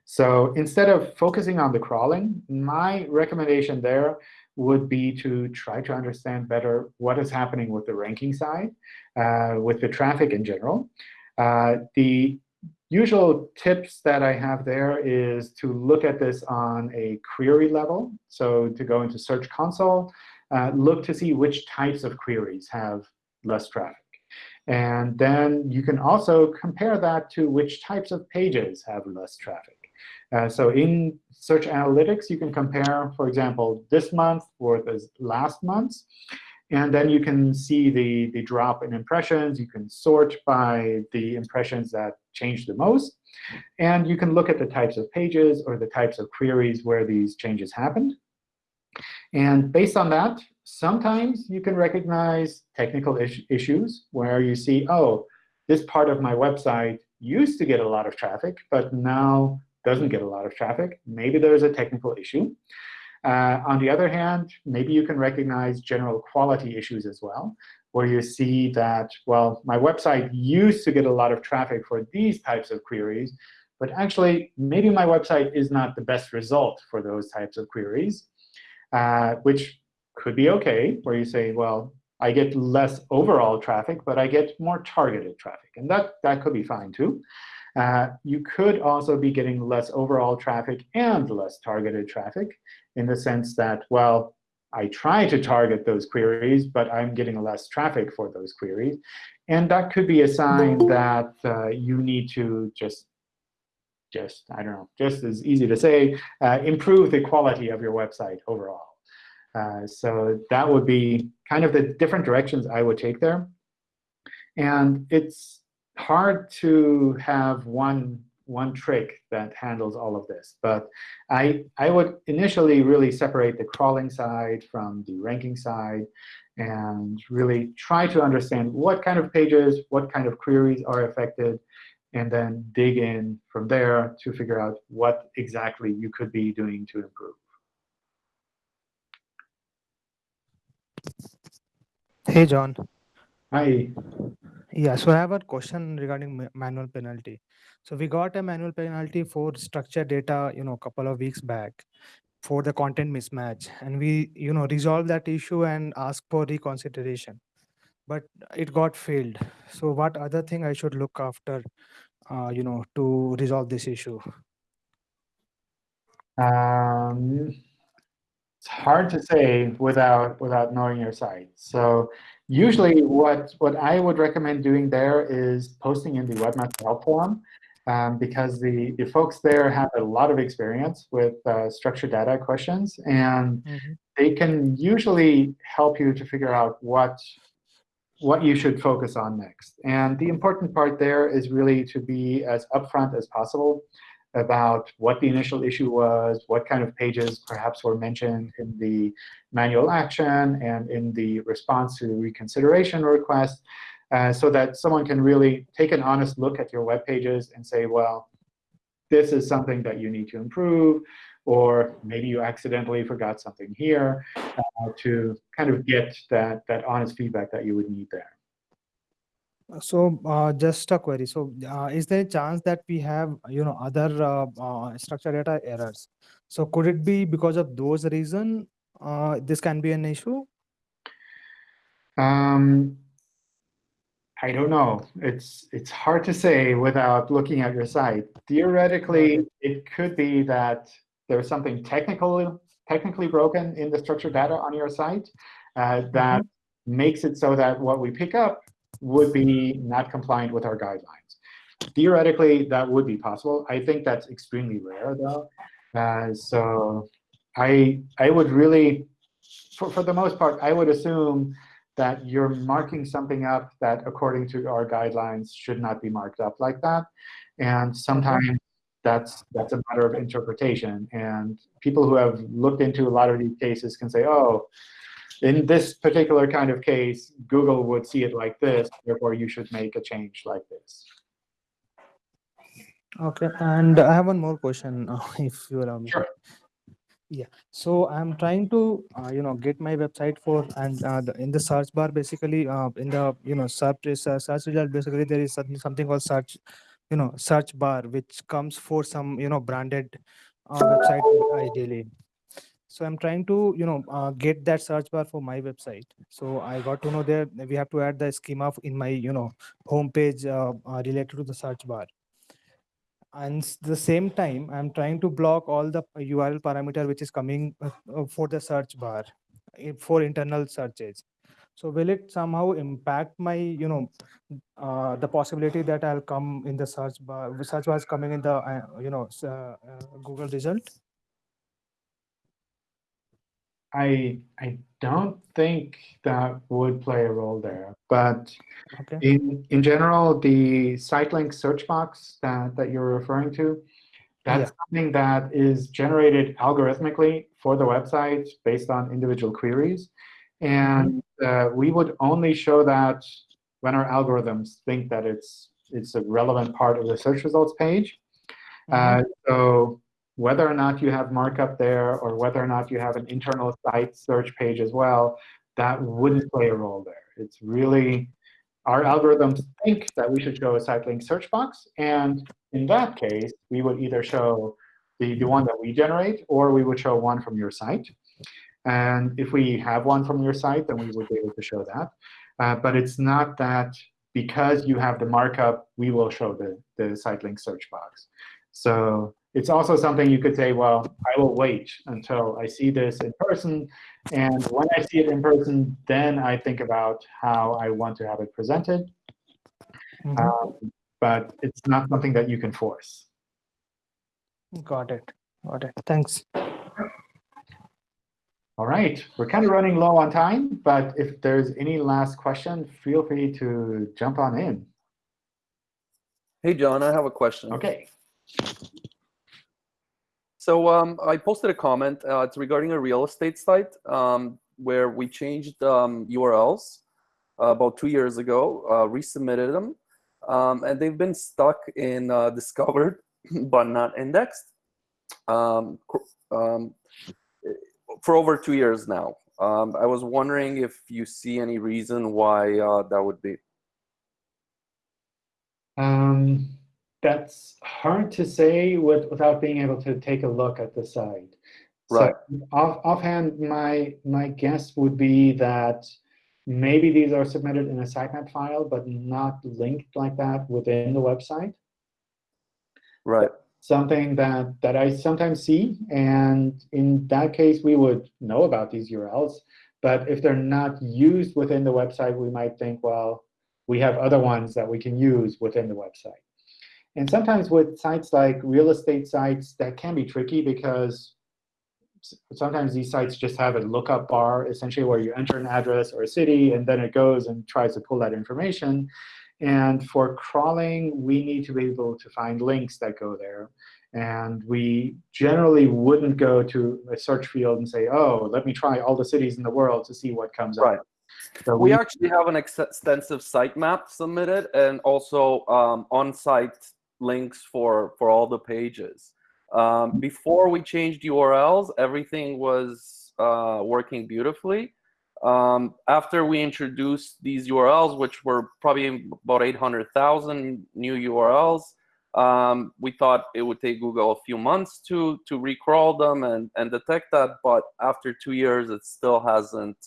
So instead of focusing on the crawling, my recommendation there would be to try to understand better what is happening with the ranking side, uh, with the traffic in general. Uh, the usual tips that I have there is to look at this on a query level. So to go into Search Console, uh, look to see which types of queries have less traffic. And then you can also compare that to which types of pages have less traffic. Uh, so in Search Analytics, you can compare, for example, this month versus last month's. And then you can see the, the drop in impressions. You can sort by the impressions that change the most. And you can look at the types of pages or the types of queries where these changes happened. And based on that, sometimes you can recognize technical is issues where you see, oh, this part of my website used to get a lot of traffic, but now doesn't get a lot of traffic. Maybe there's a technical issue. Uh, on the other hand, maybe you can recognize general quality issues as well, where you see that, well, my website used to get a lot of traffic for these types of queries, but actually, maybe my website is not the best result for those types of queries, uh, which could be OK, where you say, well, I get less overall traffic, but I get more targeted traffic. And that, that could be fine, too. Uh, you could also be getting less overall traffic and less targeted traffic in the sense that, well, I try to target those queries, but I'm getting less traffic for those queries. And that could be a sign that uh, you need to just just, I don't know, just as easy to say, uh, improve the quality of your website overall. Uh, so that would be kind of the different directions I would take there. And it's hard to have one one trick that handles all of this. But I, I would initially really separate the crawling side from the ranking side and really try to understand what kind of pages, what kind of queries are affected, and then dig in from there to figure out what exactly you could be doing to improve. Hey, John. Hi. Yeah, so I have a question regarding ma- manual penalty. So we got a manual penalty for structured data, you know, a couple of weeks back for the content mismatch, and we, you know, resolved that issue and asked for reconsideration, but it got failed. So what other thing I should look after, uh, you know, to resolve this issue? Um, it's hard to say without without knowing your site. So usually what, what I would recommend doing there is posting in the Webmaster Help Forum um, because the, the folks there have a lot of experience with uh, structured data questions. And Mhm. they can usually help you to figure out what, what you should focus on next. And the important part there is really to be as upfront as possible about what the initial issue was, what kind of pages perhaps were mentioned in the manual action and in the response to the reconsideration request, uh, so that someone can really take an honest look at your web pages and say, well, this is something that you need to improve, or maybe you accidentally forgot something here, uh, to kind of get that, that honest feedback that you would need there. So uh, just a query. So uh, is there a chance that we have, you know, other uh, uh, structured data errors? So could it be because of those reason uh, this can be an issue? Um, I don't know. It's it's hard to say without looking at your site. Theoretically, it could be that there's something technical technically broken in the structured data on your site uh, that makes it so that what we pick up would be not compliant with our guidelines. Theoretically, that would be possible. I think that's extremely rare, though. Uh, so I I would really, for, for the most part, I would assume that you're marking something up that, according to our guidelines, should not be marked up like that. And sometimes that's that's a matter of interpretation. And people who have looked into a lot of these cases can say, oh, in this particular kind of case, Google would see it like this, therefore you should make a change like this. Okay, and I have one more question, <laughs> if you allow me. Sure. Yeah, so I'm trying to, uh, you know, get my website for, and uh, the, in the search bar, basically, uh, in the, you know, search, uh, search result, basically, there is something, something called search, you know, search bar, which comes for some, you know, branded uh, website ideally. So I'm trying to, you know, uh, get that search bar for my website. So I got to know that we have to add the schema in my, you know, homepage uh, uh, related to the search bar. And the same time i'm trying to block all the url parameter which is coming uh, uh, for the search bar for internal searches. So will it somehow impact my you know uh, the possibility that i'll come in the search bar search bar is coming in the uh, you know uh, uh, google result I I don't think that would play a role there, but okay in in general, the site link search box that, that you're referring to, that's Yeah. something that is generated algorithmically for the website based on individual queries. And uh, we would only show that when our algorithms think that it's it's a relevant part of the search results page. Uh, so whether or not you have markup there or whether or not you have an internal site search page as well, that wouldn't play a role there. It's really our algorithms think that we should show a site link search box. And in that case, we would either show the, the one that we generate, or we would show one from your site. And if we have one from your site, then we would be able to show that. Uh, but it's not that because you have the markup, we will show the, the site link search box. So it's also something you could say, well, I will wait until I see this in person. And when I see it in person, then I think about how I want to have it presented. Mhm. Um, but it's not something that you can force. Got it. Got it. Thanks. All right, we're kind of running low on time, but if there's any last question, feel free to jump on in. Hey, John, I have a question. Okay. So um, I posted a comment. Uh, it's regarding a real estate site um, where we changed um, URLs uh, about two years ago, uh, resubmitted them, um, and they've been stuck in uh, <laughs> discovered but not indexed um, um, for over two years now. Um, I was wondering if you see any reason why uh, that would be. Um, that's hard to say with, without being able to take a look at the site. Right. So off, offhand, my my guess would be that maybe these are submitted in a sitemap file, but not linked like that within the website. Right. Something that that I sometimes see, and in that case, we would know about these URLs. But if they're not used within the website, we might think, well, we have other ones that we can use within the website. And sometimes with sites like real estate sites, that can be tricky because sometimes these sites just have a lookup bar, essentially where you enter an address or a city, and then it goes and tries to pull that information. And for crawling, we need to be able to find links that go there. And we generally wouldn't go to a search field and say, oh, let me try all the cities in the world to see what comes Right. up. So We actually have an ex- extensive sitemap submitted and also um, on-site links for, for all the pages. Um, before we changed URLs, everything was uh, working beautifully. Um, after we introduced these URLs, which were probably about 800,000 new URLs, um, we thought it would take Google a few months to to recrawl them and, and detect that. But after two years, it still hasn't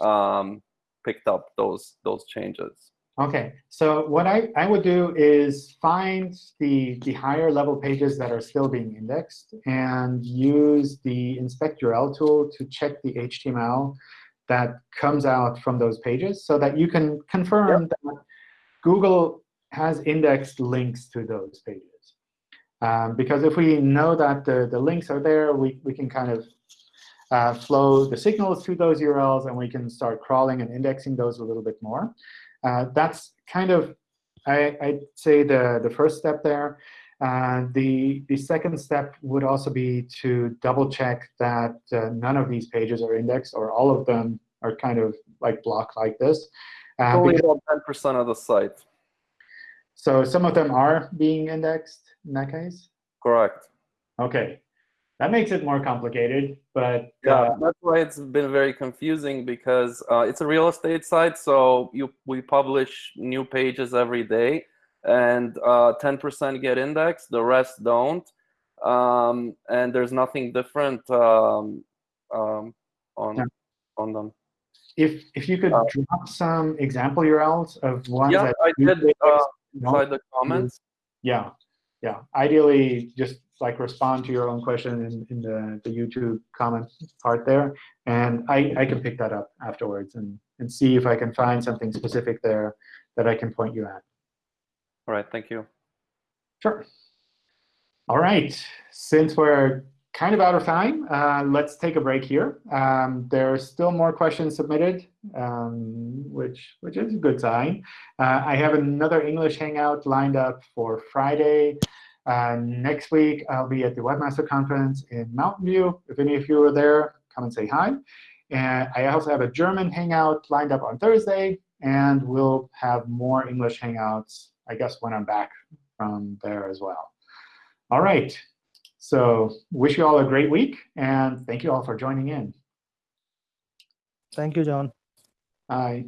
um, picked up those those changes. OK, so what I, I would do is find the, the higher level pages that are still being indexed and use the inspect URL tool to check the HTML that comes out from those pages so that you can confirm that Google has indexed links to those pages. Um, because if we know that the, the links are there, we, we can kind of uh, flow the signals to those URLs, and we can start crawling and indexing those a little bit more. Uh, that's kind of, I, I'd say, the, the first step there. Uh, the, the second step would also be to double check that uh, none of these pages are indexed, or all of them are kind of like blocked like this. Uh, only about ten percent of the site. so some of them are being indexed in that case? Correct. OK. That makes it more complicated, but Yeah, uh, that's why it's been very confusing because uh, it's a real estate site, so you we publish new pages every day, and uh, ten percent get indexed, the rest don't, um, and there's nothing different um, um, on Yeah. on them. if, if you could Uh, drop some example URLs of ones Yeah, that I did uh, inside the comments. Yeah, yeah. Ideally, just like respond to your own question in, in the, the YouTube comment part there. And I, I can pick that up afterwards and, and see if I can find something specific there that I can point you at. All right, thank you. Sure. All right. Since we're kind of out of time, uh, let's take a break here. Um, there are still more questions submitted, um, which, which is a good sign. Uh, I have another English Hangout lined up for Friday. Uh, next week, I'll be at the Webmaster Conference in Mountain View. If any of you are there, come and say hi. And I also have a German Hangout lined up on Thursday. And we'll have more English Hangouts, I guess, when I'm back from there as well. All right. So wish you all a great week. And thank you all for joining in. Thank you, John. Bye.